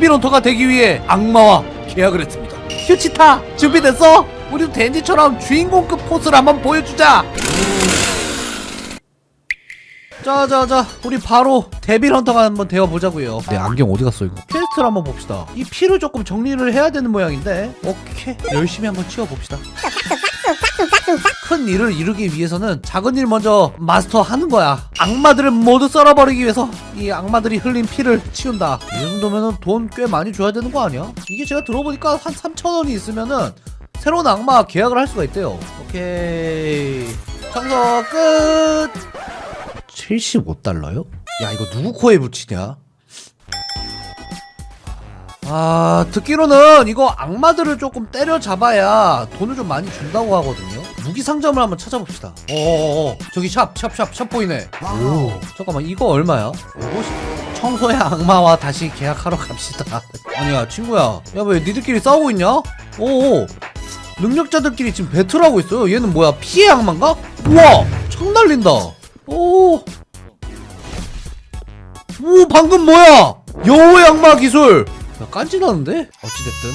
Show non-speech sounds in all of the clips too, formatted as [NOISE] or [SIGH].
devil hunter가 되기 위해 악마와 계약을 했습니다. 휴치타 준비됐어? 우리도 덴지처럼 주인공급 포스를 한번 보여주자. 자자자 우리 바로 devil hunter가 한번 되어보자고요. 내 안경 어디 갔어 이거? quest를 한번 봅시다. 이 피를 조금 정리를 해야 되는 모양인데. 오케이. 열심히 한번 치워봅시다 큰 일을 이루기 위해서는 작은 일 먼저 마스터하는 거야 악마들을 모두 썰어버리기 위해서 이 악마들이 흘린 피를 치운다 이 정도면은 돈꽤 많이 줘야 되는 거 아니야? 이게 제가 들어보니까 한 3천원이 있으면은 새로운 악마 계약을 할 수가 있대요 오케이 청소 끝 75달러요? 야 이거 누구 코에 붙이냐? 아 듣기로는 이거 악마들을 조금 때려잡아야 돈을 좀 많이 준다고 하거든요 무기 상점을 한번 찾아봅시다 어어어 저기 샵 샵 샵 샵 보이네 오 잠깐만 이거 얼마야? 50 청소의 악마와 다시 계약하러 갑시다 [LAUGHS] 아니야 친구야 야 왜 니들끼리 싸우고 있냐? 오오 능력자들끼리 지금 배틀하고 있어요 얘는 뭐야 피해 악마인가? 우와 창 날린다 오. 오 방금 뭐야? 여우의 악마 기술. 야 깐지나는데? 어찌됐든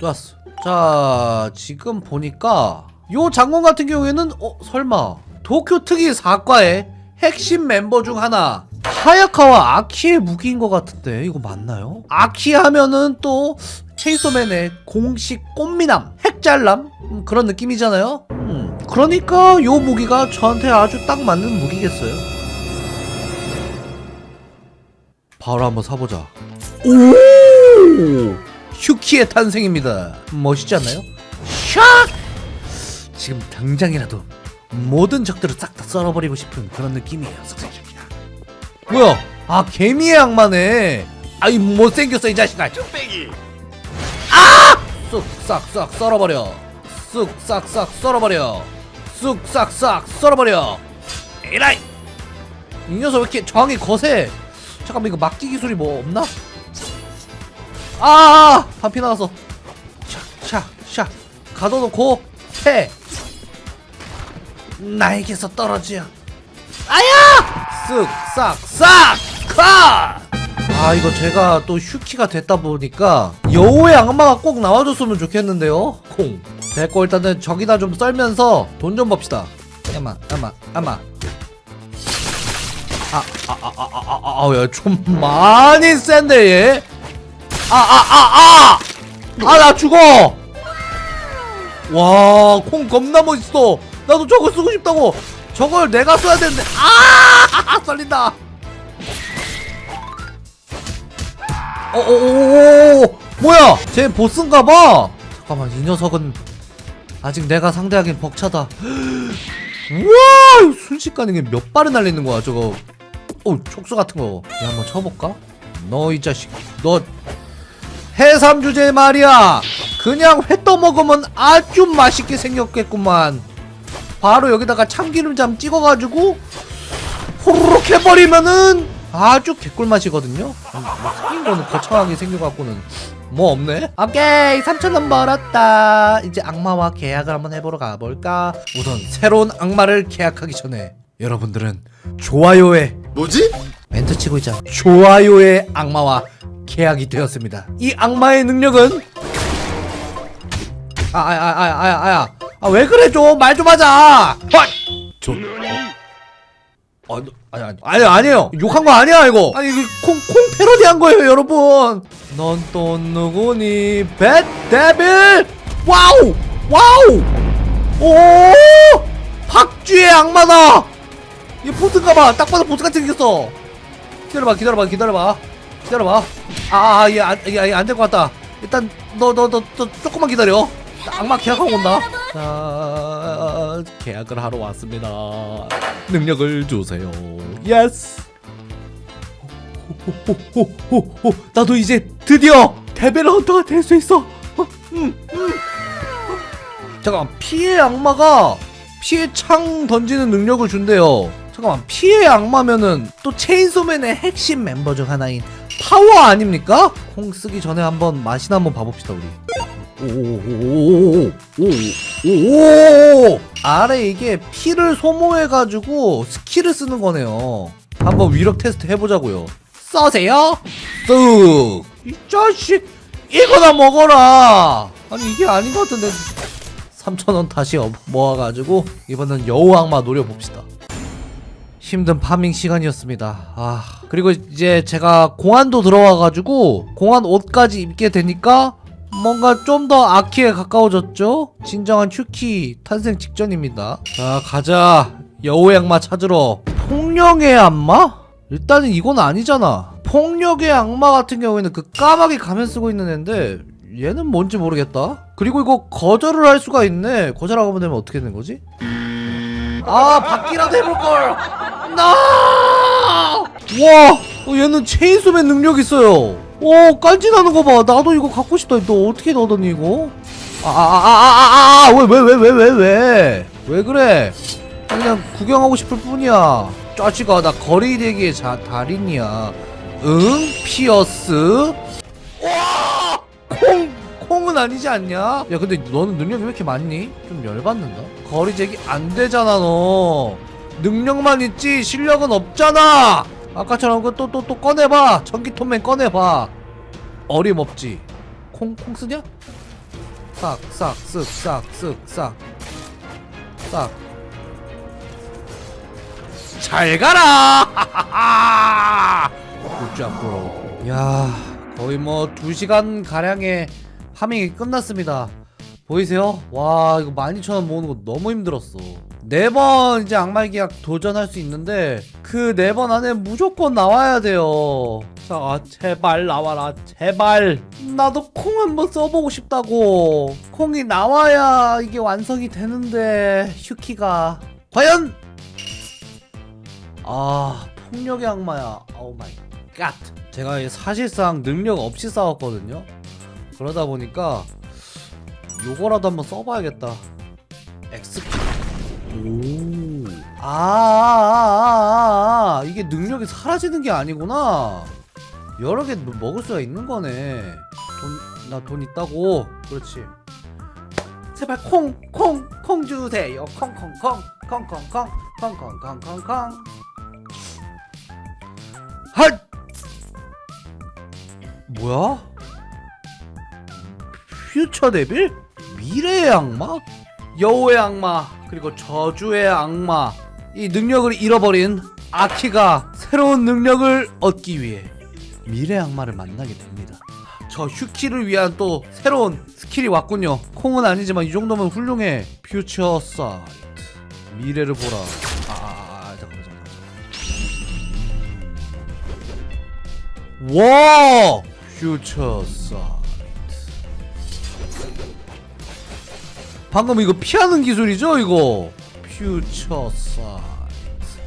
또 왔어. 자 지금 보니까 요 장군 같은 경우에는 어 설마 도쿄 특이 사과의 핵심 멤버 중 하나 하야카와 아키의 무기인 것 같은데 이거 맞나요? 아키 하면은 또 체이소맨의 공식 꽃미남 핵잘남 음, 그런 느낌이잖아요? 음, 그러니까 요 무기가 저한테 아주 딱 맞는 무기겠어요. 바로 한번 사보자. 오! 휴키의 탄생입니다. 멋있지 않나요? 샥 지금 당장이라도 모든 적들을 싹 다 썰어버리고 싶은 그런 느낌이에요 싹싹샥 뭐야? 아 개미의 악마네. 아이 못생겼어 이 자식아. 쭈빼기. 아! 쓱싹싹 썰어버려. 쓱싹싹 썰어버려. 쓱싹싹 썰어버려. 에라이! 이 녀석 왜 이렇게 저항이 거세? 잠깐만 이거 막기 기술이 뭐 없나? 아! 반피 나갔어. 샥샥샥 가둬놓고 패 나에게서 떨어져 아야! 쓱 싹 싹 컷! 아 이거 제가 또 슈키가 됐다 보니까 여우의 악마가 꼭 나와줬으면 좋겠는데요. 콩. 됐고 일단은 적이나 좀 썰면서 돈 좀 법시다. 야마 야마 야마. 아, 아아아아아아야좀 많이 센데 얘. 아 아 아 아! 아나 죽어 와 콩 겁나 멋있어. 나도 저거 쓰고 싶다고. 저걸 내가 써야 되는데. 아 썰린다. 어어어어 뭐야? 쟤 보스인가 봐. 잠깐만 이 녀석은 아직 내가 상대하기엔 벅차다. 우와 순식간에 몇 발을 날리는 거야 저거. 어 촉수 같은 거. 얘 한번 쳐볼까? 너 이 자식. 너 해삼 주제 말이야. 그냥 회 떠먹으면 아주 맛있게 생겼겠구만. 바로 여기다가 참기름장 찍어가지고 호로록 해버리면은 아주 개꿀맛이거든요. 생긴 거는 거창하게 생겨갖고는 뭐 없네. 오케이 3천원 벌었다. 이제 악마와 계약을 한번 해보러 가볼까? 우선 새로운 악마를 계약하기 전에 여러분들은 좋아요에 뭐지? 멘트 치고 있잖아 좋아요의 악마와 계약이 되었습니다. 이 악마의 능력은? 아 아 아 아아야 아왜 그래 좀? 말 좀 하자. 헐! 저 어? 아, 너- 아니 아니 아니 아니에요. 욕한 거 아니야 이거. 아니 이거 콩, 콩 패러디한 거예요 여러분. 넌 또 누구니? Bat Devil wow! Wow! 오! 박쥐의 악마다! 이 보스인가봐. 딱 봐도 보스같이 생겼어. 기다려봐 기다려봐 기다려봐 기다려봐. 아얘 안 얘 안될 것 같다. 일단 너 너 너 너 조금만 기다려. 악마 계약하고 온다. 자 계약을 하러 왔습니다. 능력을 주세요. Yes 나도 이제 드디어 devil hunter가 될 수 있어. 어, 음, 음. 잠깐 피의 악마가 피의 창 던지는 능력을 준대요. 잠깐만 피의 악마면은 또 체인소맨의 핵심 멤버 중 하나인 파워 아닙니까? 콩 쓰기 전에 한번 맛이나 한번 봐봅시다 우리 오오오오오오오오오 아래 이게 피를 소모해가지고 스킬을 쓰는 거네요 한번 위력 테스트 해보자고요 써세요 쓱이 자식 이거나 먹어라 아니 이게 아닌 것 같은데 3천원 다시 업- 모아가지고 이번엔 여우 악마 노려봅시다 힘든 파밍 시간이었습니다. 아 그리고 이제 제가 공안도 들어와가지고 공안 옷까지 입게 되니까 뭔가 좀 더 아키에 가까워졌죠? 진정한 휴키 탄생 직전입니다. 자 가자. 여우 악마 찾으러. 폭력의 악마? 일단은 이건 아니잖아. 폭력의 악마 같은 경우에는 그 까마귀 가면 쓰고 있는 애인데 얘는 뭔지 모르겠다. 그리고 이거 거절을 할 수가 있네. 거절하고 되면 어떻게 되는 거지? 아 바퀴라도 해볼걸 나! 와 어, 얘는 체인소맨 능력 있어요 오 깐지나는 거봐 나도 이거 갖고 싶다 너 어떻게 얻었니 이거? 아아아아아아왜왜 왜 왜 왜 왜 왜 그래 그냥 구경하고 싶을 뿐이야 짜지가 나 거리 대기의 자 달인이야 응? 피어스? 와! 콩! 콩은 아니지 않냐? 야 근데 너는 능력이 왜 이렇게 많니? 좀 열받는다 거리 제기 안 되잖아 너. 능력만 있지 실력은 없잖아. 아까처럼 그 또 또 또 꺼내봐. 전기톱맨 꺼내봐. 어림없지. 콩, 콩 쓰냐? 싹, 싹, 쓱, 싹, 쓱, 싹. 싹. 잘 가라! [LAUGHS] 굿잡 브로 야 거의 뭐 2시간 가량의 파밍이 끝났습니다 보이세요? 와 이거 12,000원 모으는 거 너무 힘들었어. 네 번 이제 악마의 계약 도전할 수 있는데 그 네 번 안에 무조건 나와야 돼요. 자 아, 제발 나와라 제발. 나도 콩 한번 써보고 싶다고. 콩이 나와야 이게 완성이 되는데 휴키가. 과연? 아 폭력의 악마야. Oh my god 제가 사실상 능력 없이 싸웠거든요. 그러다 보니까 요거라도 한번 써봐야겠다 XP 오아 아, 아, 아, 이게 능력이 사라지는 게 아니구나 여러 개 먹을 수가 있는 거네 돈 나 돈 있다고 그렇지 제발 콩 콩 콩 주세요 콩콩콩 콩콩콩 콩콩콩콩콩 핫 뭐야? 퓨처 데빌? 미래의 악마? 여우의 악마 그리고 저주의 악마. 이 능력을 잃어버린 아키가 새로운 능력을 얻기 위해 미래의 악마를 만나게 됩니다. 저 휴키를 위한 또 새로운 스킬이 왔군요. 콩은 아니지만 이 정도면 훌륭해. Future sight 미래를 보라. 아, 아, 아 잠깐만 잠깐만 와 future sight 방금 이거 피하는 기술이죠 이거 future sight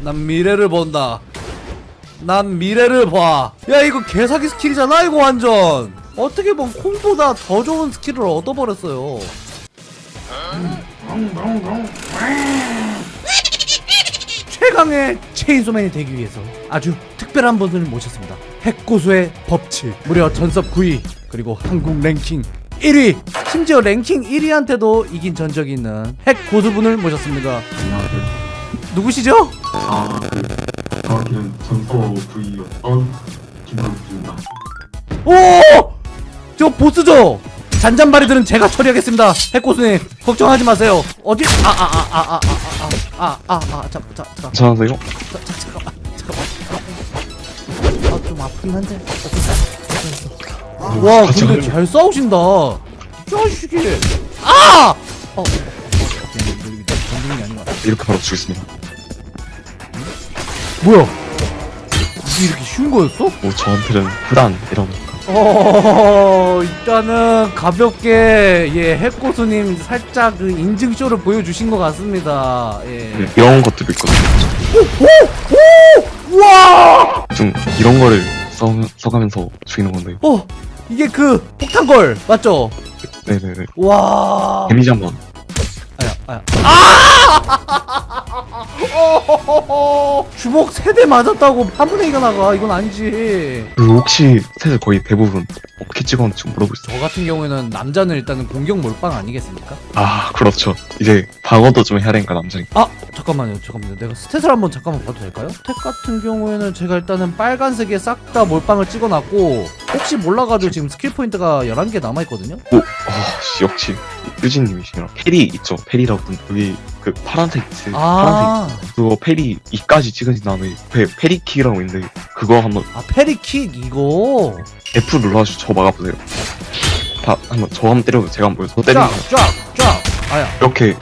난 미래를 본다 난 미래를 봐. 야 이거 개사기 스킬이잖아 이거 완전. 어떻게 보면 콩보다 더 좋은 스킬을 얻어버렸어요. 최강의 체인소맨이 되기 위해서 아주 특별한 분을 모셨습니다. 핵고수의 법칙. 무려 전섭 9위 그리고 한국 랭킹 1위. 심지어 랭킹 1위한테도 이긴 전적이 있는 핵 고수분을 모셨습니다. 안녕하세요. 누구시죠? 아, 네. 정확히는 전서 V였던 김광수입니다. 오! 저 보스죠? 잔잔바리들은 제가 처리하겠습니다. 해코스님 걱정하지 마세요. 어디? 아 아 아 아 아 아 아 아 아 잠깐 잠깐 괜찮으세요? 잠깐만 잠깐만. 아 좀 아픈 한데. 와같 이 근데 가요. 잘 싸우신다. 이 자식이. 아! 어. 어, 전쟁이 아닌 것 같아. 이렇게 바로 죽겠습니다. 뭐야? 이게 이렇게 쉬운 거였어? 뭐 저한테는 흔한 이런 어 일단은 가볍게 예 핵고수님 살짝 그 인증쇼를 보여주신 것 같습니다. 예. 네, 이런 것들도 있거든요. 우와! 좀 이런 거를 써, 써가면서 죽이는 건데. 어 이게 그 폭탄걸 맞죠? 네네네. 와. 데미지 한 번. 아야 아야. 아! 어허허허. [LAUGHS] 주먹 세 대 맞았다고 한 분의 2가 나가 이건 아니지 그 혹시 셋을 거의 대부분 어떻게 찍었는지 수 있어요? 저 같은 경우에는 남자는 일단은 공격 몰빵 아니겠습니까? 아 그렇죠 이제 방어도 좀 해야 되니까 남자니까 아 잠깐만요 잠깐만요 내가 stat을 한번 잠깐만 봐도 될까요? stat 같은 경우에는 제가 일단은 빨간색에 싹 다 몰빵을 찍어놨고 혹시 몰라가지고 지금 skill point가 11개 남아있거든요? 오, 어, 씨, 역시 유진님이시네요 parry 있죠 parry라고 여기 그 파란색 있지 파란색 아, 그거 parry 2까지 찍은 다음에 페, parry kick이라고 있는데 그거 한번 아 parry kick? 이거? F 눌러가지고 저 막아보세요. 다 한번 저 한번 때려보세요. 제가 한번 보여서 때리면 쫙쫙쫙. 아야. 이렇게.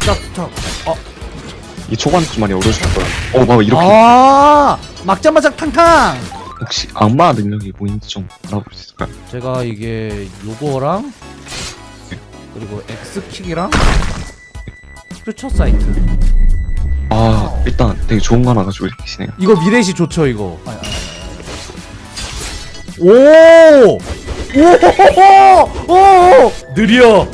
쫙쫙 이 초반에 좀 많이 어려우실 거예요 어 봐봐 이렇게. 아 막자마자 탕탕! 혹시 악마 능력이 뭐인지 좀 알아볼 수 있을까요? 제가 이게 요거랑 그리고 X킥이랑 퓨처 사이트 아 일단 되게 좋은 거 하나 가지고 계시네요 이거 미래시 좋죠 이거 아, 아, 아. 오! 오호호호! 오! 느려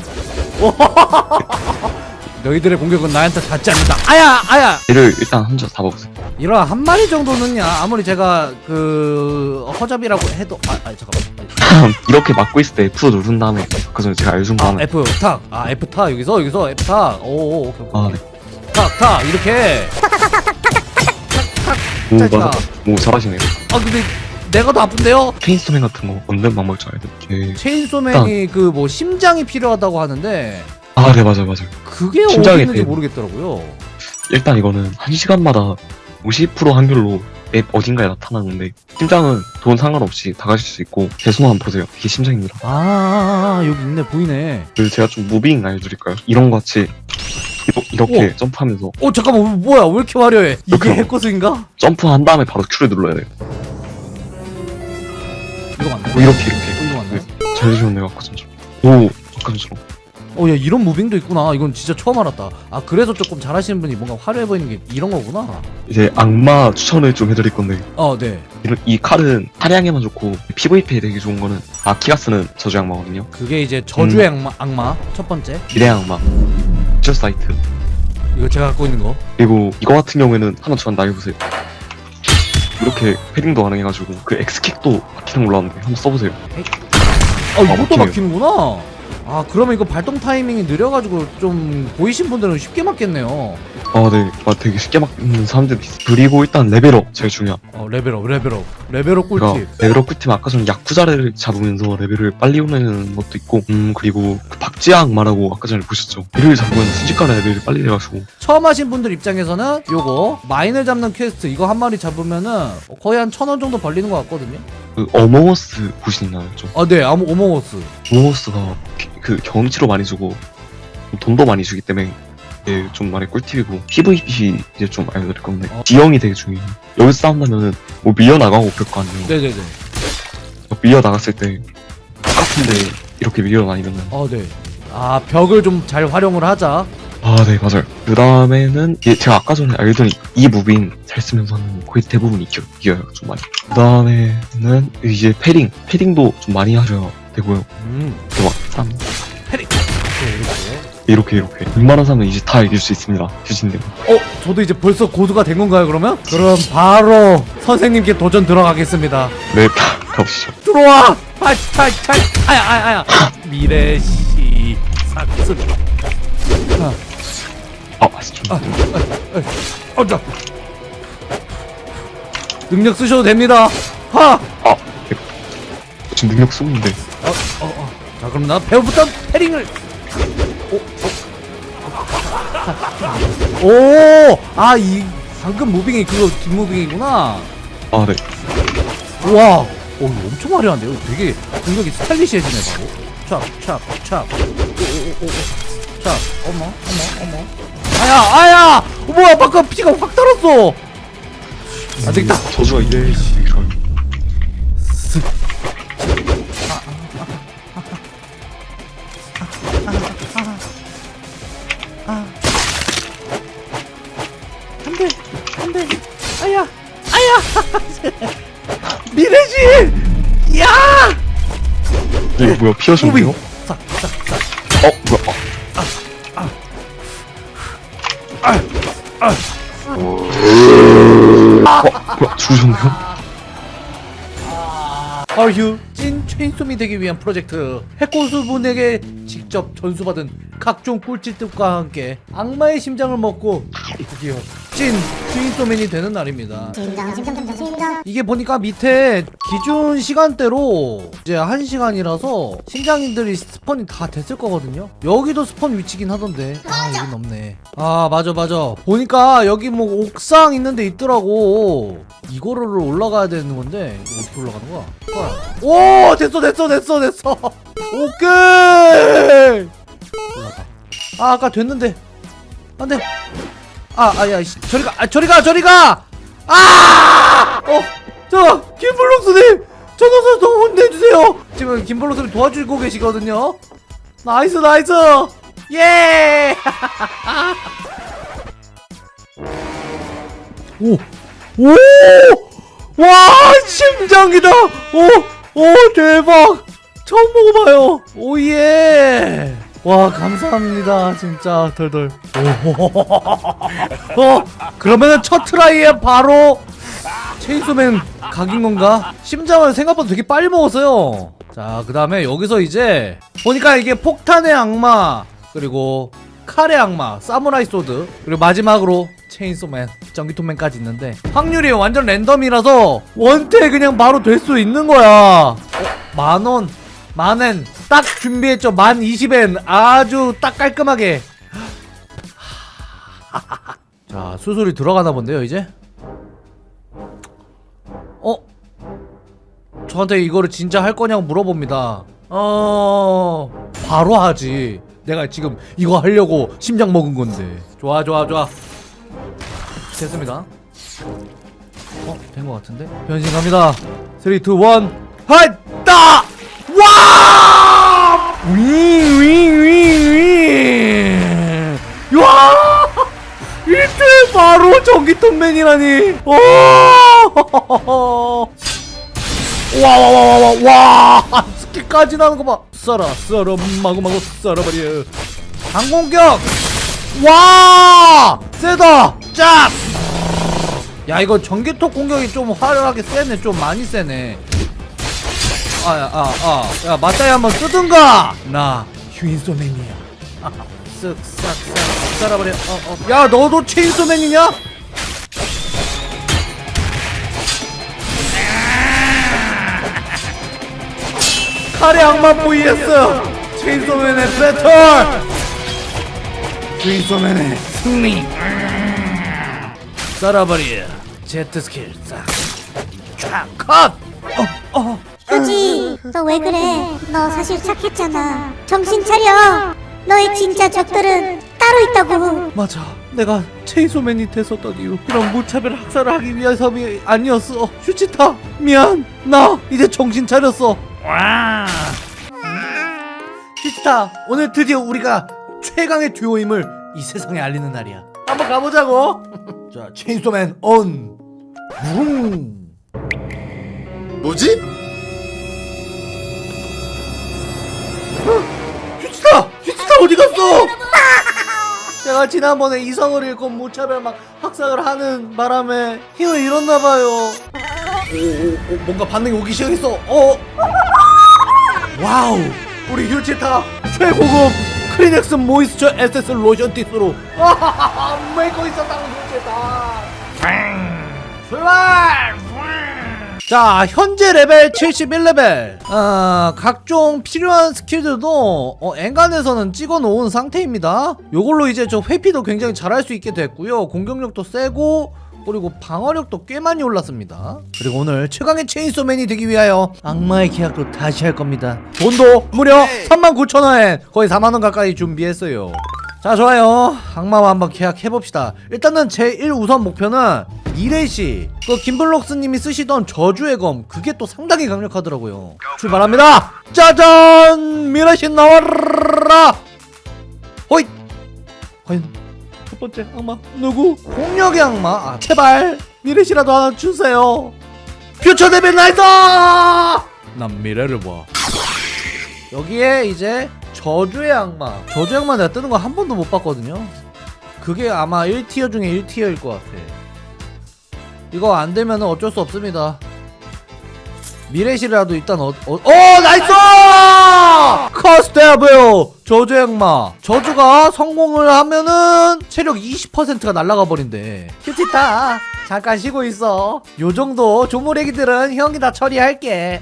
[LAUGHS] 너희들의 공격은 나한테 닿지 않는다. 아야 아야. 얘를 일단 혼자 잡아보세요. 이런 한 마리 정도는야 아무리 제가 그 허접이라고 해도 아, 아 잠깐만. [LAUGHS] 이렇게 막고 있을 때 F 누른 다음에 그 전에 제가 거아 F 탁 아 F 타 여기서 여기서 F 타오 오케이 아, 오케이. 탁탁. 이렇게. 오. 맞아. 오 잘하시네요. 아 근데 내가 더 아픈데요? 체인소맨 같은 거 얻는 방법 좀 알아야 돼. 체인소맨이 그 뭐 심장이 필요하다고 하는데 아 네 맞아요 맞아요. 그게 어디 심장이 있는지 필요- 모르겠더라고요. 일단 이거는 한 시간마다 50% 확률로 맵 어딘가에 나타나는데 심장은 돈 상관없이 다 가실 수 있고 대수만 보세요. 이게 심장입니다. 아, 아, 아 여기 있네 보이네. 그리고 제가 좀 무빙 알려드릴까요? 이런 거 같이 이렇게 점프하면서 어 잠깐만 어, 뭐야? 왜 이렇게 화려해? 이게 이렇게 해커스인가? 점프한 다음에 바로 Q를 눌러야 돼요. 이거 맞나? 뭐 이렇게 이렇게. 어, 이거 맞나? 잘 주셨네요 아까 전처럼 오 전처럼 어야 이런 무빙도 있구나. 이건 진짜 처음 알았다. 아 그래서 조금 잘하시는 분이 뭔가 화려해 보이는 게 이런 거구나. 이제 악마 추천을 좀 해드릴 건데. 어네. 이런- 이 칼은 사냥에만 좋고 PVP에 되게 좋은 거는 아키가 쓰는 저주 악마거든요. 그게 이제 저주의 음. 악마, 악마 첫 번째. 미래 악마. future sight 이거 제가 갖고 있는 거. 그리고 이거 같은 경우에는 한번 저한 날려보세요. 이렇게 parrying도 가능해가지고 그 X킥도 막히는 걸로 아는데 한번 써보세요. 아 이것도 막히네요. 막히는구나 아 그러면 이거 발동 타이밍이 느려가지고 좀 보이신 분들은 쉽게 맞겠네요 아네. 아, 되게 쉽게 막는 사람들도 있어 그리고 일단 level up 제일 중요한 어 level up level up. level up 꿀팁. level up 꿀팁 아까 전에 야쿠자를 잡으면서 레벨을 빨리 오르는 것도 있고 음 그리고 그 박쥐 악마라고 아까 전에 보셨죠? 얘를 잡으면 순식간에 레벨이 빨리 돼가지고. 처음 하신 분들 입장에서는 요거 마인을 잡는 퀘스트 이거 한 마리 잡으면은 거의 한 천 원 정도 벌리는 것 같거든요. 그 어몽어스 보시나요 좀 아네. 아무 어몽어스. 어몽어스가 그 경치로 많이 주고 돈도 많이 주기 때문에 이게 좀 많이 꿀팁이고 PVP 이제 좀 알려드릴 건데 어. 지형이 되게 중요해요. 여기서 싸운다면은 뭐 밀려나가고 그럴 거 아니에요. 네네네. 밀려나갔을 때 똑같은데 이렇게 밀려나니면은. 어네 아 벽을 좀 잘 활용을 하자. 아 네 맞아요. 그 다음에는 제가 아까 전에 알려드린 이 moving 잘 쓰면서는 거의 대부분 이겨, 이겨요 좀 많이. 그 다음에는 이제 parrying parrying도 좀 많이 하셔야 되고요. 음. 쌈. parrying. 네, 이렇게 이렇게. 웬만한 사람은 이제 다 이길 수 있습니다. 이렇게 어 저도 이제 벌써 고수가 된 건가요 그러면? 그럼 바로 선생님께 도전 들어가겠습니다. 네 가- 가보시죠. 들어와! 팔팔팔 아야 아야 아야 미래시 삭스 아. 맛있죠 아. 어자 능력 쓰셔도 됩니다. 하! 아 지금 능력 쓰고 있는데. 어, 어, 어. 자 그럼 나 배우부터 패링을 오, 오, 아, 이 방금 무빙이 그거 뒷무빙이구나. 아 네 우와, 오, 이거 엄청 화려한데요? 되게 공격이 스타일리시해지네 바로. 촥, 촥, 촥, 촥, 어머, 어머, 어머. 아야, 아야, 어, 뭐야, 방금 피가 확 달았어. 안 되겠다. 저주가 이래 좋아 요 안돼 안 돼. 아야 아야. [LAUGHS] 미래지! 야! 이거 뭐야 피하셨네요? 무빙 싹싹 싹 어 뭐야? 어. 뭐야, 죽으셨네요? 아휴 찐 체인소미 되기 위한 프로젝트? 해코수분에게 직접 전수받은 각종 꿀팁들과 함께 악마의 심장을 먹고 드디어 찐 체인소맨이 되는 날입니다. 이게 보니까 밑에 기준 시간대로 이제 한시간이라서 심장인들이 스폰이 다 됐을 거거든요. 여기도 스폰 위치긴 하던데. 아 이건 없네. 아 맞아 맞아. 보니까 여기 뭐 옥상 있는데 있더라고. 이거를 올라가야 되는 건데 어떻게 올라가는 거야? 헐. 오 됐어 됐어 됐어 됐어. 오케이! 올라가 아 아까 됐는데. 안돼 아, 아, 야, 씨, 저리 가, 아, 저리 가, 저리 가! 아! 어, 저, 김블록스님! 저 녀석 좀 혼내주세요! 지금 김블록스님 도와주고 계시거든요? nice, nice! 예! [LAUGHS] 오! 오! 와, 심장이다! 오! 오, 대박! 처음 먹어봐요! 오, 예! 와, 감사합니다. 진짜, 덜덜. 오, [LAUGHS] 어, 그러면은 첫 try에 바로 체인소맨 각인 건가? 심장을 생각보다 되게 빨리 먹었어요. 자, 그 다음에 여기서 이제 보니까 이게 폭탄의 악마 그리고 칼의 악마, 사무라이 sword 그리고 마지막으로 체인소맨, 전기톱맨까지 있는데 확률이 완전 random이라서 원트에 그냥 바로 될 수 있는 거야. 어, 만원, 만엔 딱 준비했죠. 만 20엔 아주 딱 깔끔하게 [LAUGHS] 자 수술이 들어가나 본데요 이제 어? 저한테 이거를 진짜 할 거냐고 물어봅니다 어... 바로 하지 내가 지금 이거 하려고 심장 먹은 건데 좋아 좋아 좋아 됐습니다 어? 된 것 같은데? 변신 갑니다 3, 2, 1 하이따! 와! 윙윙 윙 윙. [LAUGHS] 와! 이때 바로 전기톱맨이라니. 오! 와와와와 와 와. 스킬까지 나는 거 봐. 썰어 썰어 마구마구 썰어버려. 항공격. 와! 세다. 짭 야 이거 전기톱 공격이 좀 화려하게 세네. 좀 많이 세네 아야 아아야 맞다이 한번 쓰든가? 나 휴인소맨이야. [LAUGHS] 쓱싹싹. 썰어버려. 어어. 야 너도 체인소맨이냐? 칼의 악마 vs 체인소맨의 배틀 체인소맨의 승리. 썰어버려. Z skill 싹 쫙 컷! 어, 어. 그지 너 왜 그래? 너 사실 착했잖아. 정신 차려. 너의 진짜 적들은 따로 있다고. 맞아. 내가 체인소맨이 됐었던 이유 이런 무차별 학살을 하기 위해서이 아니었어. 휴치타 미안. 나 이제 정신 차렸어. 와 슈치타 오늘 드디어 우리가 최강의 듀오임을 이 세상에 알리는 날이야. 한번 가보자고. [LAUGHS] 자 체인소맨 온 붕. 뭐지? 어디 갔어? 제가 지난번에 이성을 잃고 무차별 막 학살을 하는 바람에 힘을 잃었나봐요. 오, 오, 오, 뭔가 반응이 오기 시작했어. 어? wow! 우리 휴치타 최고급 크리넥스 moisture essence lotion tissue로 메이커 있었다고 휴치타 출발! 자 현재 레벨 71레벨. 아 각종 필요한 skill들도 어, 엔간해서는 찍어 놓은 상태입니다. 요걸로 이제 저 회피도 굉장히 잘할 수 있게 됐고요. 공격력도 세고 그리고 방어력도 꽤 많이 올랐습니다. 그리고 오늘 최강의 체인소맨이 되기 위하여 악마의 계약도 다시 할 겁니다. 돈도 무려 39,000원 거의 4만원 가까이 준비했어요 자 좋아요. 악마와 한번 계약해봅시다. 일단은 제 1우선 목표는 미래시. 그 김블록스님이 쓰시던 저주의 검 그게 또 상당히 강력하더라고요. 출발합니다. 짜잔! 미래시 나와라! 호잇! 과연 첫 번째 악마 누구? 폭력의 악마. 아 제발 미래시라도 하나 주세요. future devil nice 난 미래를 봐 여기에 이제 저주의 악마. 저주의 악마 내가 뜨는 거 한 번도 못 봤거든요. 그게 아마 1티어 중에 1티어일 것 같아. 이거 안 되면 어쩔 수 없습니다. 미래시라도 일단 어, 어, 어 nice! curse devil! 저주 악마. 저주가 성공을 하면은 체력 20%가 날아가 버린대. 휴치타 잠깐 쉬고 있어. 요 정도 조무래기들은 형이 다 처리할게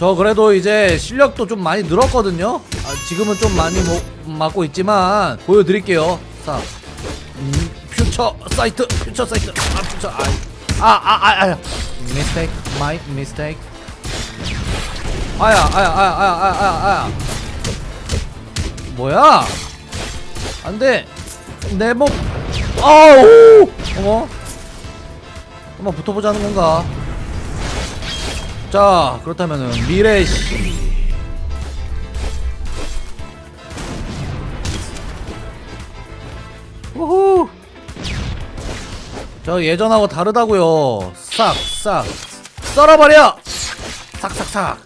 저 그래도 이제 실력도 좀 많이 늘었거든요. 아, 지금은 좀 많이 뭐, 맞고 있지만 보여드릴게요. 자 음, 퓨처 사이트 퓨처 사이트. 아 퓨처 아아아아 mistake my mistake. 아야 아야 아야 아야 아야 아야. 뭐야? 안돼. 내몸. 아우! 어머. 한번 붙어보자는 건가 자 그렇다면은 미래시 우후. 저 예전하고 다르다고요. 싹싹. 썰어버려! 싹싹싹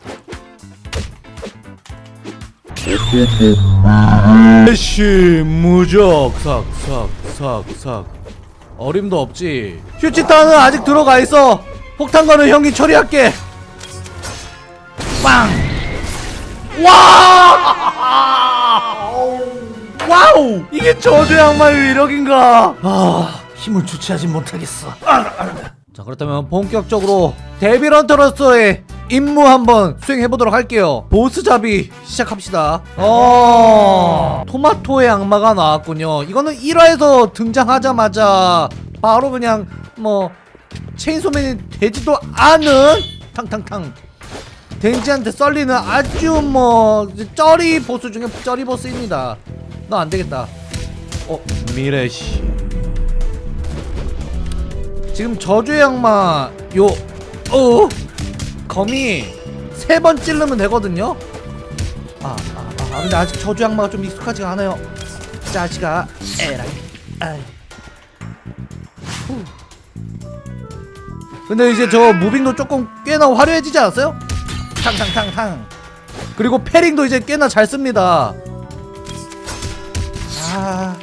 미래시 무적. 싹싹싹싹 어림도 없지. 휴치타는 아직 들어가 있어. 폭탄걸은 형이 처리할게 빵! 와! [LAUGHS] 와우! 이게 저주 양말 위력인가? 아, 힘을 주체하지 못하겠어. 자, 그렇다면 본격적으로 devil hunter로서의 임무 한번 수행해 보도록 할게요. 보스 잡이 시작합시다. 어, 토마토의 악마가 나왔군요. 이거는 1화에서 등장하자마자 바로 그냥 뭐 체인소맨이 되지도 않은 탕탕탕 댕지한테 썰리는 아주 뭐 쩌리 보스 중에 쩌리 보스입니다. 너 안 되겠다. 어 미래시. 지금 저주의 악마 요 어 거미 세번 찌르면 되거든요. 아, 아, 아 근데 아직 저주 악마가 좀 익숙하지가 않아요. 자식아 에라이. 아이. 후. 근데 이제 저 무빙도 조금 꽤나 화려해지지 않았어요? 탕탕탕탕. 그리고 패링도 이제 꽤나 잘 씁니다. 아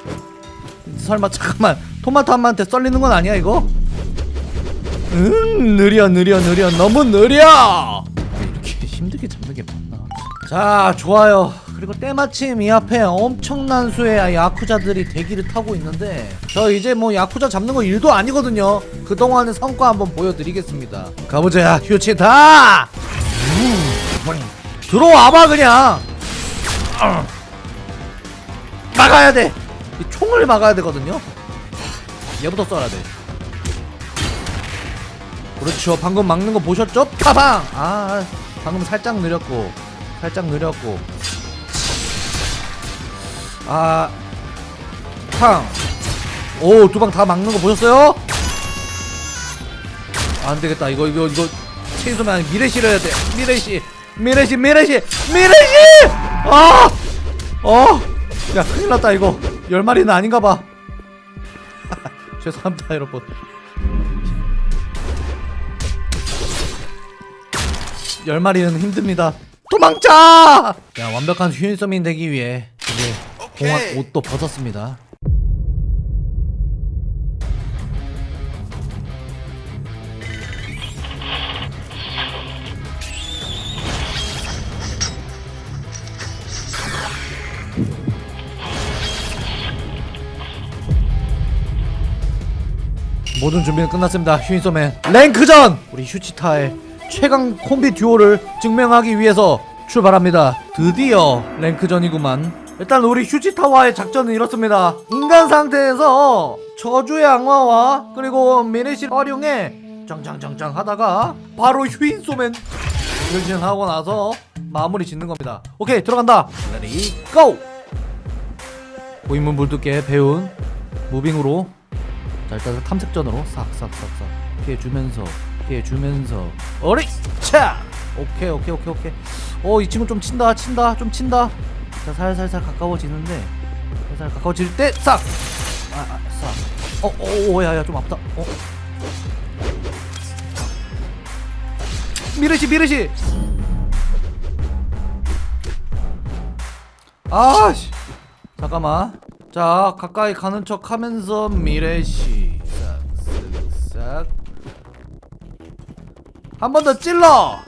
설마 잠깐만 토마토 한마한테 썰리는 건 아니야 이거? 응 느려 느려 느려. 너무 느려! 이렇게 힘들게 잡는 게 맞나? 자 좋아요. 그리고 때마침 이 앞에 엄청난 수의 야쿠자들이 대기를 타고 있는데 저 이제 뭐 야쿠자 잡는 거 일도 아니거든요. 그동안의 성과 한번 보여드리겠습니다. 가보자 휴치다 들어와봐 그냥. 어. 막아야 돼이 총을 막아야 되거든요. 얘부터 쏴야 돼. 그렇죠. 방금 막는 거 보셨죠? 파방 아 방금 살짝 느렸고 살짝 느렸고. 아, 아탕오두 방 다 막는 거 보셨어요? 안 되겠다. 이거 이거 이거 아니 미래시를 해야 돼. 미래시 미래시 미래시 미래시! 아어 야 큰일 났다 이거. 열 마리는 아닌가 봐. [LAUGHS] 죄송합니다 여러분. 열 마리는 힘듭니다. 도망자 야 완벽한 휴인서민 되기 위해 이제 공학 옷도 벗었습니다 모든 준비는 끝났습니다. 휴인소맨 랭크전! 우리 휴치타의 최강 콤비 듀오를 증명하기 위해서 출발합니다. 드디어 랭크전이구만. 일단 우리 휴치타와의 작전은 이렇습니다. 인간 상태에서 저주의 악마와 그리고 미래시를 활용해 짱짱짱짱 하다가 바로 휴인소맨 변신하고 나서 마무리 짓는 겁니다. 오케이 들어간다. ready go! 고인물 물두께 배운 무빙으로 자 일단 탐색전으로 싹싹싹싹. 피해주면서 피해주면서. 어리! 차! 오케이 오케이 오케이 오케이. 어이 친구 좀 친다 친다 좀 친다. 자 살살살 가까워지는데 살살 가까워질 때 싹! 아싹. 어어 야야 좀 아프다. 어. 미르시 미르시! 아씨. 잠깐만. 자 가까이 가는 척 하면서 미래시 한 번 더 찔러!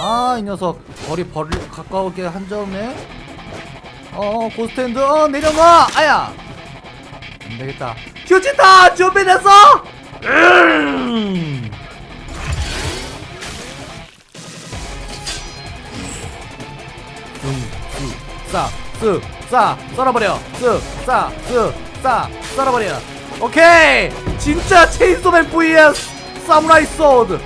아 이 녀석. 거리 벌리 가까우게 한 점에. 어 고스탠드. 어 내려놔! 아야! 안되겠다. 휴지다! 준비됐어! 음. 쓱싸쓱싸 썰어버려. 쓱싸쓱싸 썰어버려. 오케이! 진짜 체인소맨 vs 사무라이 sword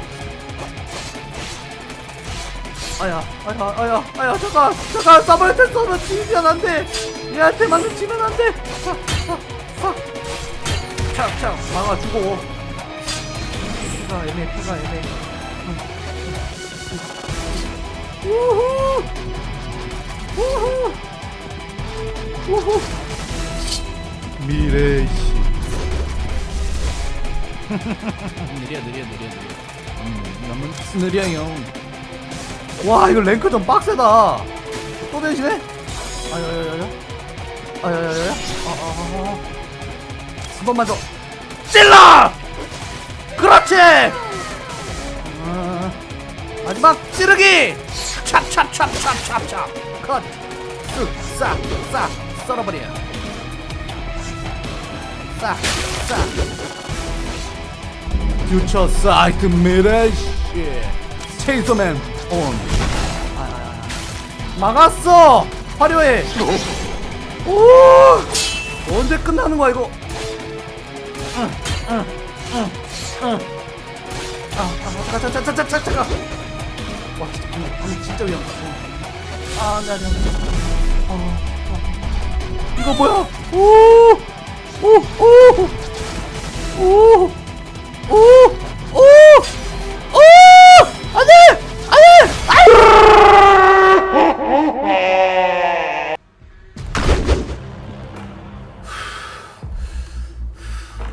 아야 아야 아야 아야 잠깐 잠깐 사무라이한테 쏘면 지면 안돼. 얘한테 맞는 지면 안돼. 착착 막아주고. 피가 애매 피가 애매. 우후. 우후. 우후. 미래시. [LAUGHS] 느려 느려 느려 느려. 음, 너무 느려요 와 이거 랭크 좀 빡세다. 또 대신해? 아야야야야 아야야야야 아아아 한 번만 더. 찔러! 그렇지! 아, 마지막 찌르기! 찹찹찹찹찹찹 컷 쓱 싹 싹 썰어버려. 싹 싹 퓨처 사이트 미래시 체이서맨 온 아, 아, 아. 막았어 화려해 오 언제 끝나는 거야 이거 응, 응, 응, 응. 아, 아, 잠깐, 잠깐, 잠깐, 잠깐, 잠깐. 와, 진짜 방금, 방금 진짜 위험하다. 아, 네, 네, 네. 어, 어. 이거 뭐야? 오, 오, 오, 오, 오, 오, 오, 안돼, 안돼,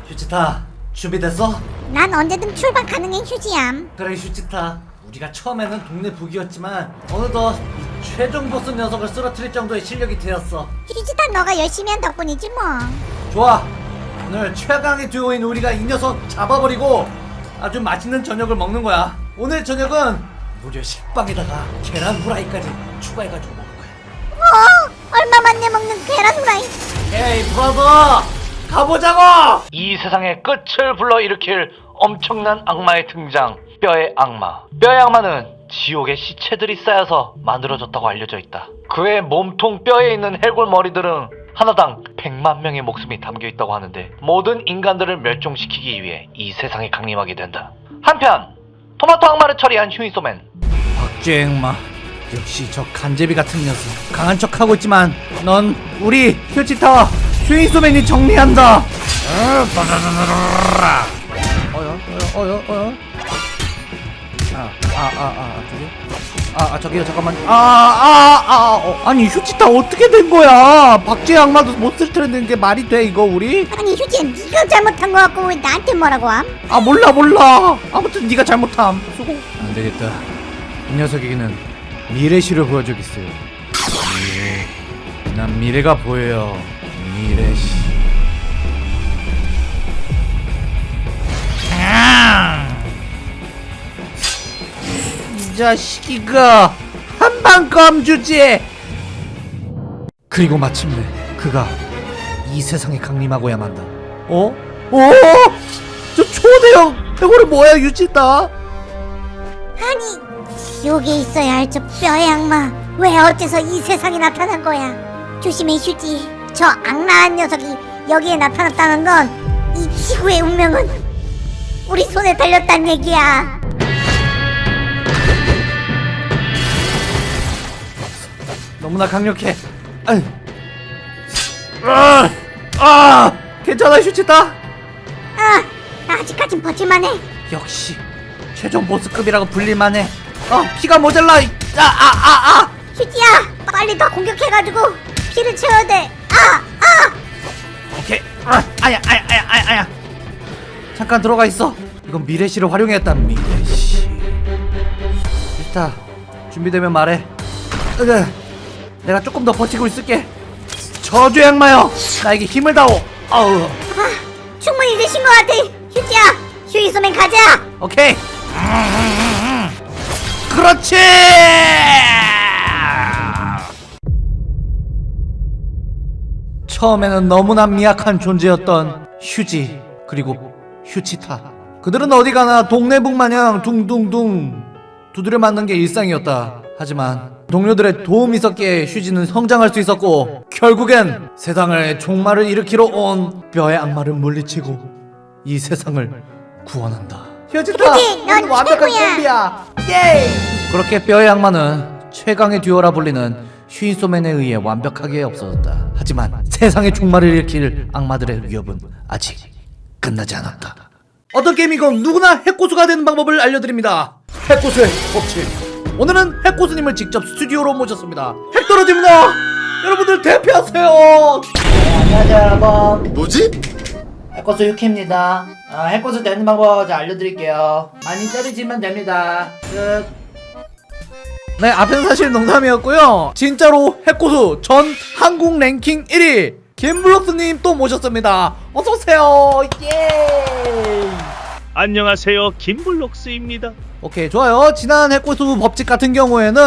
휴지타 준비됐어? 난 언제든 출발 가능해 휴지얌 그래 휴지타. 우리가 처음에는 동네 북이었지만 어느덧 이 최종 보스 녀석을 쓰러뜨릴 정도의 실력이 되었어. 휴지다 너가 열심히 한 덕분이지 뭐. 좋아. 오늘 최강의 듀오인 우리가 이 녀석 잡아버리고 아주 맛있는 저녁을 먹는 거야. 오늘 저녁은 무려 식빵에다가 계란 후라이까지 추가해가지고 먹을 거야. 어? 얼마만 내 먹는 계란 후라이? 에이 브라더! 가보자고! 이 세상의 끝을 불러일으킬 엄청난 악마의 등장 뼈의 악마. 뼈의 악마는 지옥의 시체들이 쌓여서 만들어졌다고 알려져 있다. 그의 몸통 뼈에 있는 해골 머리들은 하나당 100만 명의 목숨이 담겨 있다고 하는데 모든 인간들을 멸종시키기 위해 이 세상에 강림하게 된다. 한편 토마토 악마를 처리한 휴이소맨 박쥐행마 역시 저 간제비 같은 녀석 강한 척하고 있지만 넌 우리 휴지타와 휴인소맨이 정리한다 어. 어여 어여 어여 어여 아아아아 저기 아, 아 저기요 잠깐만. 아아아 어, 아니 휴지타 어떻게 된 거야? 박쥐 악마도 못쓸 텐데 게 말이 돼 이거 우리? 아니 휴지야 네가 잘못한 거 같고 왜 나한테 뭐라고 함? 아 몰라 몰라. 아무튼 네가 잘못함. 수고. 안 되겠다. 이 녀석에게는 미래시를 보여주겠어요. 미래. 난 미래가 보여요. 미래시. 아! 이 자식이가 한방 껌 주지. 그리고 마침내 그가 이 세상에 강림하고야 만다. 어? 어? 저 초대형 해골이 뭐야 유지다? 아니 지옥에 있어야 할 저 뼈의 악마 왜 어째서 이 세상에 나타난 거야? 조심해 휴지. 저 악랄한 녀석이 여기에 나타났다는 건 이 지구의 운명은 우리 손에 달렸단 얘기야 너무나 강력해. 아유. 아, 아 괜찮아 휴지다 아 아직까진 버틸만해. 역시 최종 보스급이라고 불릴만해. 어 피가 모자라. 아아아아. 휴지야 빨리 더 공격해가지고 피를 채워야 돼아아. 오케이. 아, 아야 아야 아야 아야 아야. 잠깐 들어가 있어. 이건 미래시를 활용했다 미래시 일단 준비되면 말해. 으, 내가 조금 더 버티고 있을게. 저주 악마여 나에게 힘을 다오. 어우. 충분히 되신 것 같아 휴지야. 휴이소맨 가자. 오케이. 그렇지! 처음에는 너무나 미약한 존재였던 휴지 그리고 휴치타. 그들은 어디 가나 동네북 마냥 둥둥둥 두드려 맞는 게 일상이었다. 하지만 동료들의 도움이 있었기에 휴지는 성장할 수 있었고 결국엔 세상을 종말을 일으키러 온 뼈의 악마를 물리치고 이 세상을 구원한다. 휴지타 휴지, 넌 완벽한. 콤비야! 예 그렇게 뼈의 악마는 최강의 듀오라 불리는 슈인소맨에 의해 완벽하게 없어졌다. 하지만 세상의 종말을 일으킬 악마들의 위협은 아직 끝나지 않았다. 어떤 게임이건 누구나 해코수가 되는 방법을 알려드립니다. 해코수의 법칙 오늘은 해코수님을 직접 스튜디오로 모셨습니다 핵 떨어집니다 여러분들 대피하세요 안녕하세요 여러분 뭐지? 해코수 유키입니다 아, 해코수 되는 방법 알려드릴게요 많이 때리시면 됩니다 끝 네, 앞에는 사실 농담이었고요. 진짜로 해코수 전 한국 랭킹 1위 김블록스님 또 모셨습니다. 어서 오세요. 예. 안녕하세요 김블록스입니다 오케이 좋아요. 지난 해코수 법칙 같은 경우에는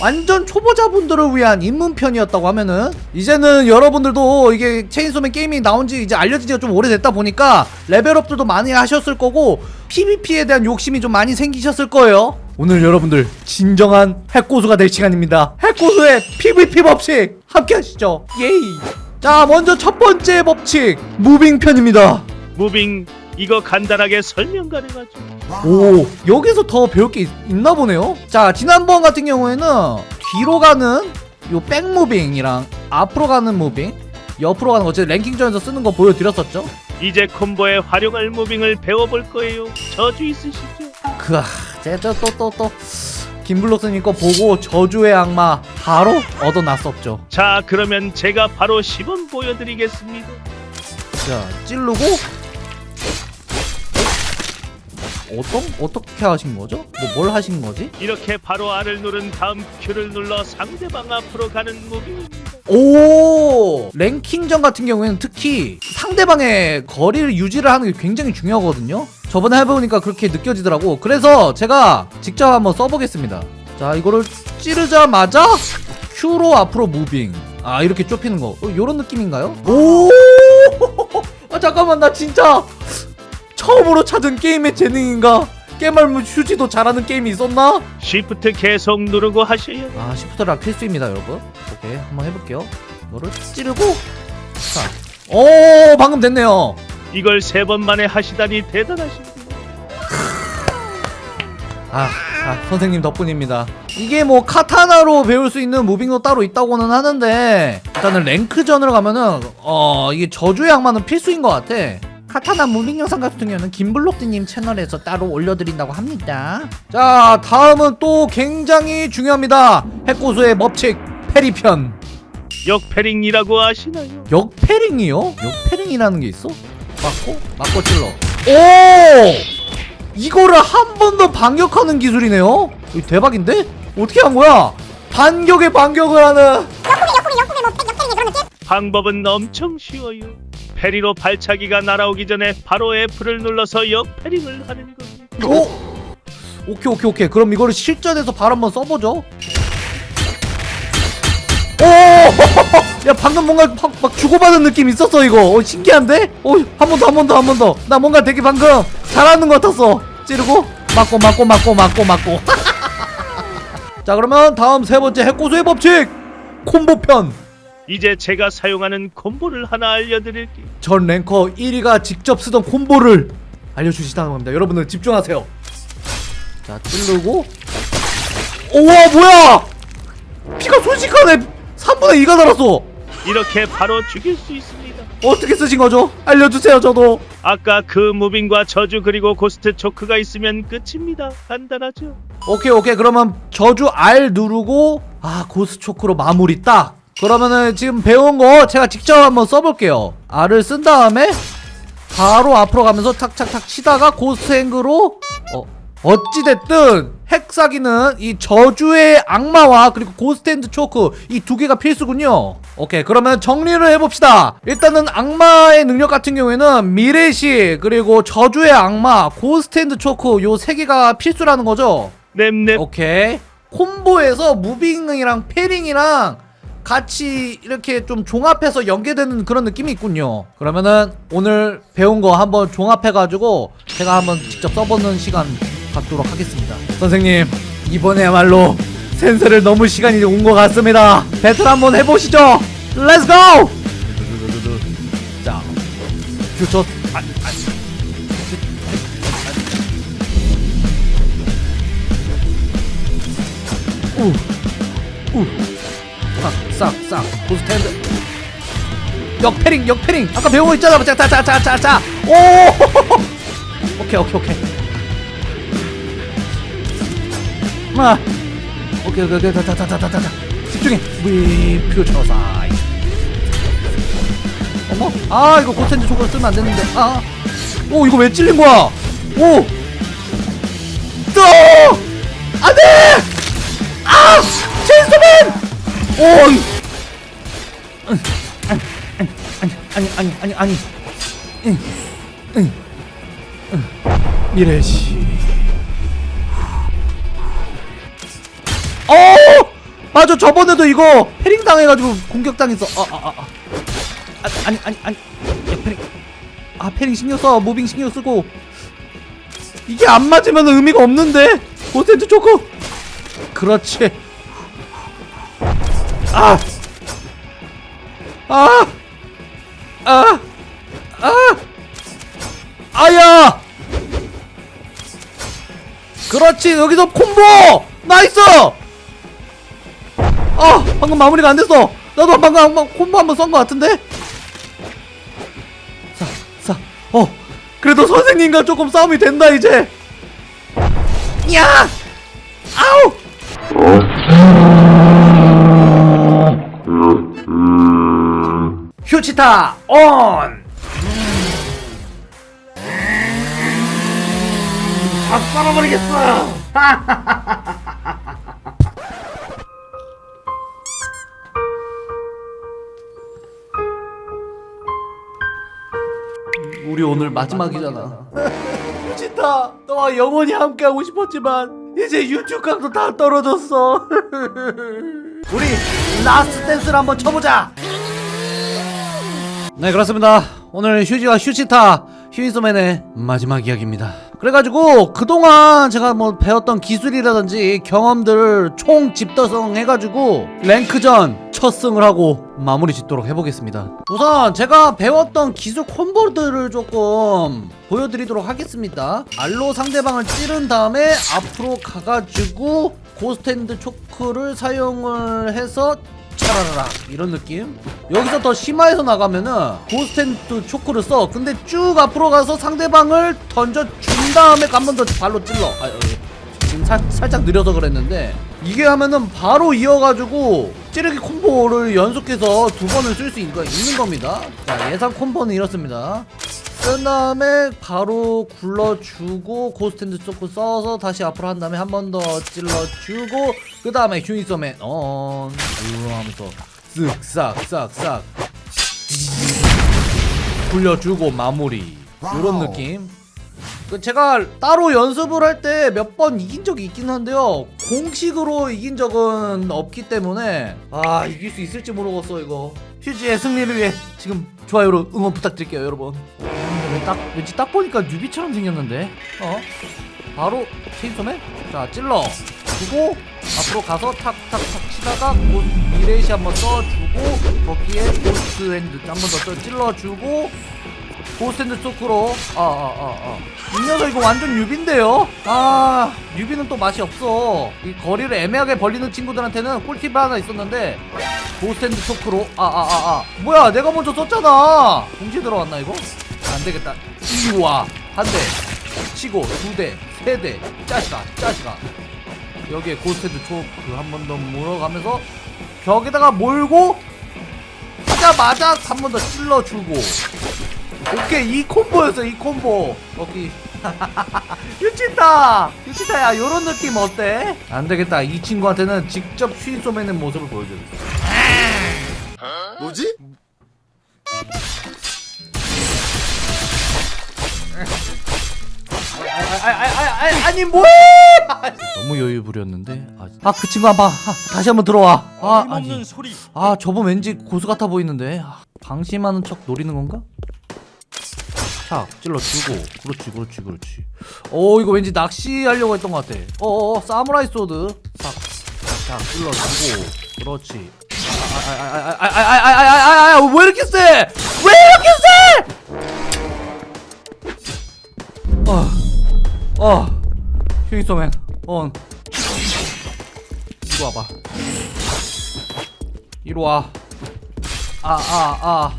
완전 초보자분들을 위한 입문편이었다고 하면은 이제는 여러분들도 이게 체인소맨 게임이 나온지 이제 알려진 지가 좀 오래됐다 보니까 레벨업들도 많이 하셨을 거고 PVP에 대한 욕심이 좀 많이 생기셨을 거예요. 오늘 여러분들 진정한 핵고수가 될 시간입니다. 핵고수의 PVP 법칙 함께 하시죠. 예이. 자 먼저 첫 번째 법칙 moving 편입니다. moving 이거 간단하게 설명 가능하죠. 오 여기서 더 배울 게 있나 보네요. 자 지난번 같은 경우에는 뒤로 가는 요 back moving이랑 앞으로 가는 moving 옆으로 가는 거 어쨌든 랭킹전에서 쓰는 거 보여드렸었죠? 이제 콤보에 활용할 moving을 배워볼 거예요. 저주 있으시죠? 그아 제가 또또 또. 김블록스님 거 보고 저주의 악마 바로 얻어놨었죠. 자 그러면 제가 바로 시범 보여드리겠습니다. 자 찌르고 어떤 어떻게 하신 거죠? 뭐 뭘 하신 거지? 이렇게 바로 R을 누른 다음 Q를 눌러 상대방 앞으로 가는 무빙입니다 오! 랭킹전 같은 경우에는 특히 상대방의 거리를 유지를 하는 게 굉장히 중요하거든요. 저번에 해보니까 그렇게 느껴지더라고. 그래서 제가 직접 한번 써보겠습니다. 자 이거를 찌르자마자 Q로 앞으로 무빙. 아 이렇게 좁히는 거. 어, 요런 느낌인가요? 오! [LAUGHS] 아, 잠깐만 나 진짜 처음으로 찾은 게임의 재능인가? 깨말무 휴지도 잘하는 게임이 있었나? Shift 계속 누르고 돼요. 아 시프트랑 필수입니다 여러분. 오케이 한번 해볼게요. 이거를 찌르고 자 오 방금 됐네요. 이걸 세 번 만에 하시다니 대단하십니다. 아, 아 선생님 덕분입니다. 이게 뭐 카타나로 배울 수 있는 moving도 따로 있다고는 하는데 일단은 랭크전으로 가면은 어 이게 저주의 악마는 필수인 것 같아 카타나 moving 영상 같은 경우는 김블록스님 채널에서 따로 올려드린다고 합니다 자 다음은 또 굉장히 중요합니다 핵고수의 법칙 parry편 역parrying이라고 아시나요? 역parrying이요? 역parrying이라는 게 있어? 맞고? 맞고 찔러 오! 이거를 한 번 더 반격하는 기술이네요? 대박인데? 어떻게 한 거야? 반격에 반격을 하는 방법은 엄청 쉬워요 페리로 발차기가 날아오기 전에 바로 F를 눌러서 역패링을 하는 겁니다 오! 오케이 오케이 오케이. 그럼 이거를 실전에서 바로 한번 써보죠. 오! [LAUGHS] 야 방금 뭔가 막, 막 주고받은 느낌 있었어 이거. 어, 신기한데? 어 한 번 더 한 번 더 한 번 더. 나 뭔가 되게 방금 잘하는 것 같았어. 찌르고. 맞고 맞고 맞고 맞고 맞고. [LAUGHS] 자 그러면 다음 세 번째 핵고수의 법칙. 콤보편 이제 제가 사용하는 콤보를 하나 알려드릴게요. 전 랭커 1위가 직접 쓰던 콤보를 알려주시다는 겁니다. 여러분들 집중하세요. 자, 찌르고. 우와, 뭐야! 피가 순식간에 3분의 2가 달았어! 이렇게 바로 죽일 수 있습니다. 어떻게 쓰신 거죠? 알려주세요, 저도. 아까 그 moving과 저주 그리고 ghost choke가 있으면 끝입니다. 간단하죠? 오케이, 오케이. 그러면 저주 R 누르고, 아, ghost choke로 마무리 딱. 그러면은 지금 배운 거 제가 직접 한번 써볼게요. R을 쓴 다음에, 바로 앞으로 가면서 탁탁탁 치다가 ghost hand로, 어, 어찌됐든 핵사기는 이 저주의 악마와 그리고 ghost hand choke 이 두 개가 필수군요. 오케이 그러면 정리를 해봅시다. 일단은 악마의 능력 같은 경우에는 미래시 그리고 저주의 악마 ghost hand choke 요 세 개가 필수라는 거죠? 넵넵. 오케이. 콤보에서 moving이랑 parrying이랑 같이 이렇게 좀 종합해서 연계되는 그런 느낌이 있군요. 그러면은 오늘 배운 거 한번 종합해가지고 제가 한번 직접 써보는 시간 갖도록 하겠습니다. 선생님 이번에야말로 센세를 넘을 시간이 온 것 같습니다. 배틀 한번 해보시죠. let's go 자 퓨처 아, 아, 싹싹싹. 고스탠드? 역패링 역패링. 아까 거 있잖아. 자자자자자자. 오! [LAUGHS] 오케이 오케이 오케이. 마 오케이 오케이 오케이. 자자자자자 집중해. 위 퓨처 사이. 어머? 아 이거 고스탠드 초코 쓰면 안 되는데. 아오 이거 왜 찔린 거야? 오! 또! 안 돼! 아! 오이! 아니 아니 아니 아니 아니 응, 응, 응. 미래시. 어! 맞아 저번에도 이거 parrying 당해가지고 공격 당했어. 아아아 아, 아. 아, 아니 아니 아니. 야, parrying. 아 parrying 신경 써. moving 신경 쓰고. 이게 안 맞으면 의미가 없는데? ghost hand choke. 그렇지 아! 아! 아! 아! 아야! 그렇지 여기서 콤보! nice! 아 방금 마무리가 안 됐어 나도 방금 한 번 콤보 한번 쓴 것 같은데? 자, 자, 어 그래도 선생님과 조금 싸움이 된다 이제 야! 아우! 치타 온! 다 썰어버리겠어! [LAUGHS] 우리 오늘 마지막이잖아. 휴치타, 너와 영원히 함께하고 싶었지만 이제 유튜브 각도 다 떨어졌어. [LAUGHS] 우리 last dance를 한번 쳐보자. 네 그렇습니다. 오늘 휴지와 휴치타 휴인소맨의 마지막 이야기입니다. 그래가지고 그동안 제가 뭐 배웠던 기술이라든지 경험들을 총집대성 해가지고 랭크전 첫 승을 하고 마무리 짓도록 해보겠습니다. 우선 제가 배웠던 기술 콤보들을 조금 보여드리도록 하겠습니다. R로 상대방을 찌른 다음에 앞으로 가가지고 ghost hand choke를 사용을 해서 차라라라. 이런 느낌? 여기서 더 심화해서 나가면은 ghost hand choke를 써. 근데 쭉 앞으로 가서 상대방을 던져 준 다음에 한 번 더 R로 찔러. 아, 어, 지금 살, 살짝 느려서 그랬는데. 이게 하면은 바로 이어가지고 찌르기 콤보를 연속해서 두 번을 쓸 수 있는 겁니다. 자 예상 콤보는 이렇습니다 쓴 다음에 바로 굴러주고 ghost hand choke 써서 다시 앞으로 한 다음에 한 번 더 찔러주고 그 다음에 휴이소맨 온 이로 하면서 쓱싹싹싹. 굴려주고 마무리. 이런 느낌? 그 제가 따로 연습을 할 때 몇 번 이긴 적이 있긴 한데요. 공식으로 이긴 적은 없기 때문에 아 이길 수 있을지 모르겠어 이거. 휴지의 승리를 위해 지금 좋아요로 응원 부탁드릴게요 여러분. 왜 딱 왠지 딱 보니까 뉴비처럼 생겼는데? 어? 바로 체인소맨? 자 찔러. 주고 앞으로 가서 탁탁탁 치다가 곧 미래시 한번 써주고 거기에 Ghost Hand 한 번 더 찔러주고 Ghost Hand Choke로. 아아 아 아 이 녀석 이거 완전 유비인데요? 아 유비는 또 맛이 없어. 이 거리를 애매하게 벌리는 친구들한테는 꿀팁 하나 있었는데 Ghost Hand Choke로. 아아아아. 뭐야 내가 먼저 썼잖아. 동시에 들어갔나 이거? 안되겠다. 이와. 한 대. 치고 두 대 세 대. 짜시가 짜시가. 여기에 고스탠드 초크 한 번 더 물어가면서 벽에다가 몰고 하자마자 한 번 더 찔러주고 오케이 이 콤보였어 이 콤보. 여기 [LAUGHS] 유치타! 유치타야 요런 느낌 어때? 안되겠다. 이 친구한테는 직접 휘 쏘매는 모습을 보여줘야겠어. 뭐지? 아아아 아 아니 뭐해 너무 여유 부렸는데? 아 그 친구 한번 다시 한번 들어와. 아 아니. 아 저분 왠지 고수 같아 보이는데? 아, 방심하는 척 노리는 건가? 착 찔러주고 그렇지 그렇지 그렇지 오 이거 왠지 낚시하려고 했던 것 같아 어어 사무라이 소드 싹싹 찔러주고 그렇지 아아아아아아아아아아왜 이렇게 세? 왜 이렇게 세? 어, 어, 휴이소맨, 온. 이리 와봐. 이리 와. 아, 아, 아.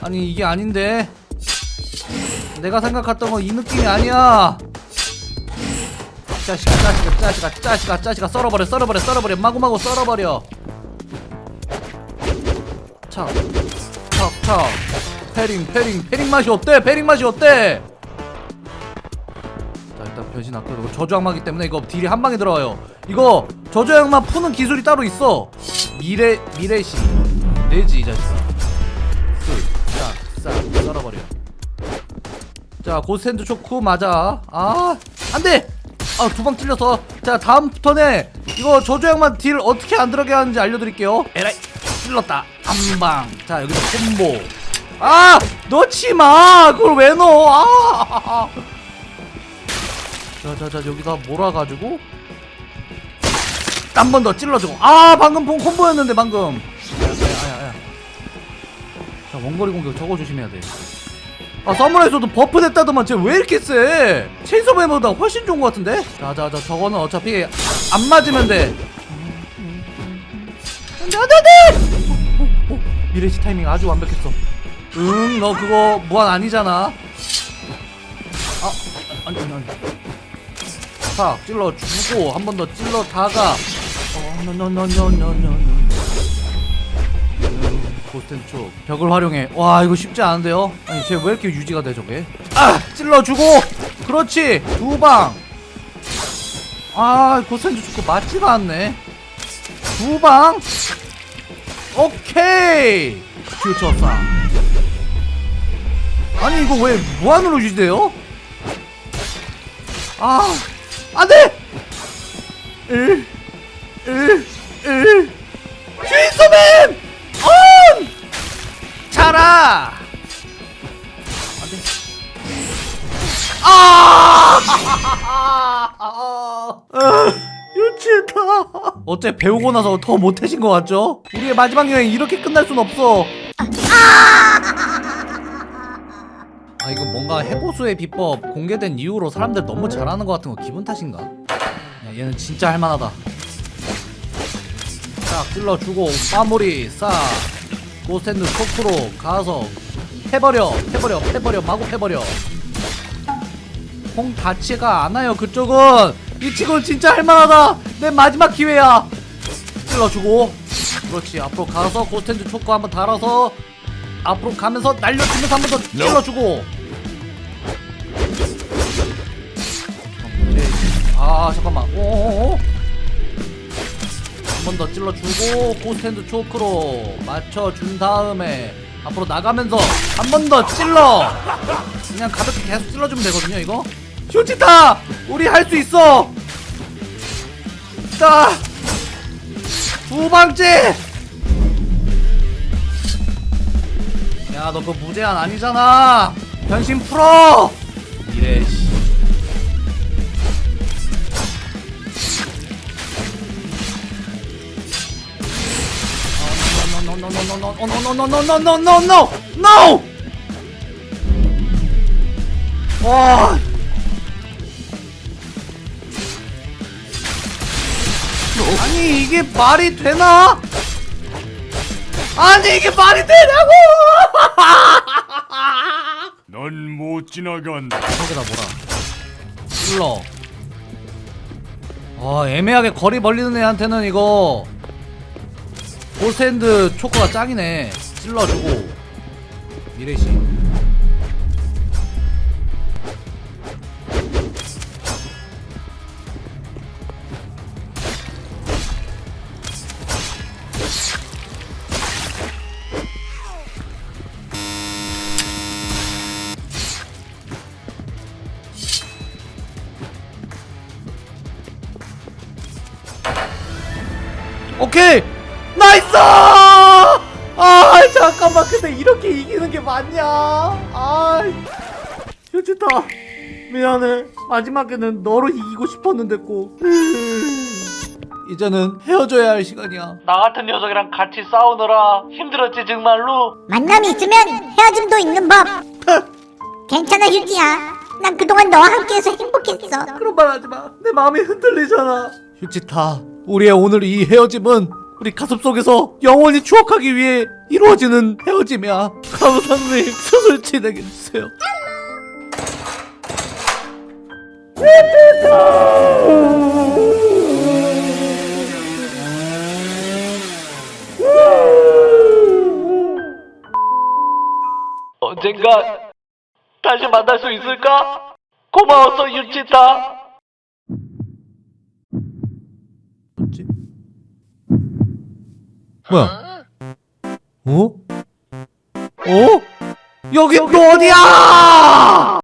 아니, 이게 아닌데. 내가 생각했던 건 이 느낌이 아니야. 짜식아, 짜식아, 짜식아, 짜식아, 짜식아, 썰어버려, 썰어버려, 썰어버려, 마구마구 썰어버려. 차. parrying, parrying, parrying 맛이 어때? parrying 맛이 어때? 자 일단 변신 아까 이거 저주 악마기 때문에 이거 deal이 한 방에 들어가요 이거 저주 악마 푸는 기술이 따로 있어 미래 미래시 내지 이 자식아 자 Ghost Hand Choke 맞아. 아 안돼! 아 두 방 찔려서. 자 다음 턴에 이거 악마 deal 어떻게 안 들어가게 하는지 알려드릴게요. 에라이. 찔렀다. 한방 자 여기서 콤보. 아 넣지마! 그걸 왜 넣어? 아. 자자자 여기다 몰아가지고. 한 번 더 찔러주고. 아 방금 본 콤보였는데 방금. 야야야야. 자 원거리 공격 저거 조심해야 돼 아 서머라이저도 buff 됐다더만 쟤 왜 이렇게 세 체인소맨보다 훨씬 좋은 것 같은데? 자자자 저거는 어차피 안 맞으면 돼. 안돼 안돼 안돼! 미래시 타이밍 아주 완벽했어. 응 너 그거 무한 아니잖아. 아 아니 아니 아니. 탁 찔러 주고 한 번 더 찔러 다가. 어 노노노노노노노 고스텐 쪽. 벽을 활용해. 와 이거 쉽지 않은데요? 아니 쟤 왜 이렇게 유지가 돼 저게? 아 찔러주고! 그렇지! 두방 아 고스텐 쪽 맞지가 않네. 두방! 오케이! 퓨처사 아니 이거 왜 무한으로 유지돼요? 아 안돼! 으, 으, 으. 휘소맨! 온! 자라! 안돼. 아! 아, 유치했다. 어째 배우고 나서 더 못해진 것 같죠? 우리의 마지막 여행 이렇게 끝날 순 없어. 아 이거 뭔가 해보수의 비법 공개된 이후로 사람들 너무 잘하는 것 같은 거 기분 탓인가? 야, 얘는 진짜 할만하다 싹 찔러주고 마무리 싹 고스탠드 코프로 가서 패버려 패버려 패버려 마구 패버려. 공 닿지가 않아요 그쪽은. 이 친구는 진짜 할만하다. 내 마지막 기회야. 찔러주고. 그렇지 앞으로 가서 고스탠드 초코 한번 달아서 앞으로 가면서 날려주면서 한번 더 찔러주고. 아 잠깐만. 오오오 한 번 더 찔러주고 고스탠드 초크로 맞춰준 다음에 앞으로 나가면서 한 번 더 찔러. 그냥 가볍게 계속 찔러주면 되거든요 이거. 쇼치타! 우리 할 수 있어! 자 두 방째! 야 너 그거 무제한 아니잖아. 변신 풀어! 이래 씨 no no no no no no no no no no 와 아니 이게 말이 되나? 아니 이게 말이 되냐고! 넌 못 지나간다. 저기다 뭐라 찔러 아 애매하게 거리 벌리는 애한테는 이거 골스핸드 초코가 짱이네. 찔러주고. 미래시. 오케이! nice 아 잠깐만 근데 이렇게 이기는 게 맞냐 아 휴지타 미안해 마지막에는 너로 이기고 싶었는데 꼭 [LAUGHS] 이제는 헤어져야 할 시간이야 나 같은 녀석이랑 같이 싸우느라 힘들었지 정말로 만남이 있으면 헤어짐도 있는 법. [LAUGHS] 괜찮아 휴지야. 난 그동안 너와 함께해서 행복했어. 그런 말 하지 마. 내 마음이 흔들리잖아. 휴지타, 우리의 오늘 이 헤어짐은 우리 가슴 속에서 영원히 추억하기 위해 이루어지는 헤어짐이야. 감독님, 수술 진행해 주세요. 언젠가 다시 만날 수 있을까? 고마웠어 유치타 뭐지? 뭐야? 어? 어? 여기 또 어디야?